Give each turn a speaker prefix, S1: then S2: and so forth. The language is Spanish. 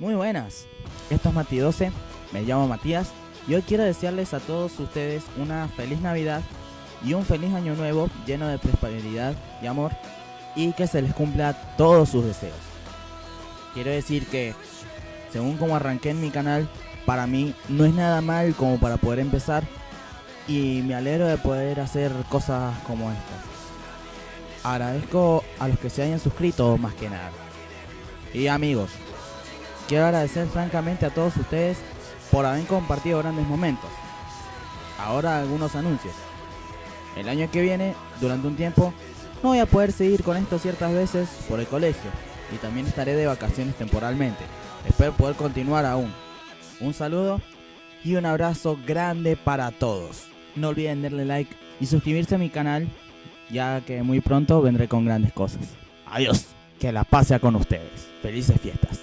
S1: Muy buenas, esto es Mati 12, me llamo Matías y hoy quiero desearles a todos ustedes una feliz Navidad y un feliz año nuevo lleno de prosperidad y amor y que se les cumpla todos sus deseos. Quiero decir que, según como arranqué en mi canal, para mí no es nada mal como para poder empezar y me alegro de poder hacer cosas como estas. Agradezco a los que se hayan suscrito más que nada. Y amigos, Quiero agradecer francamente a todos ustedes por haber compartido grandes momentos. Ahora algunos anuncios. El año que viene, durante un tiempo, no voy a poder seguir con esto ciertas veces por el colegio y también estaré de vacaciones temporalmente. Espero poder continuar aún. Un saludo y un abrazo grande para todos. No olviden darle like y suscribirse a mi canal, ya que muy pronto vendré con grandes cosas. Adiós, que la paz sea con ustedes. Felices fiestas.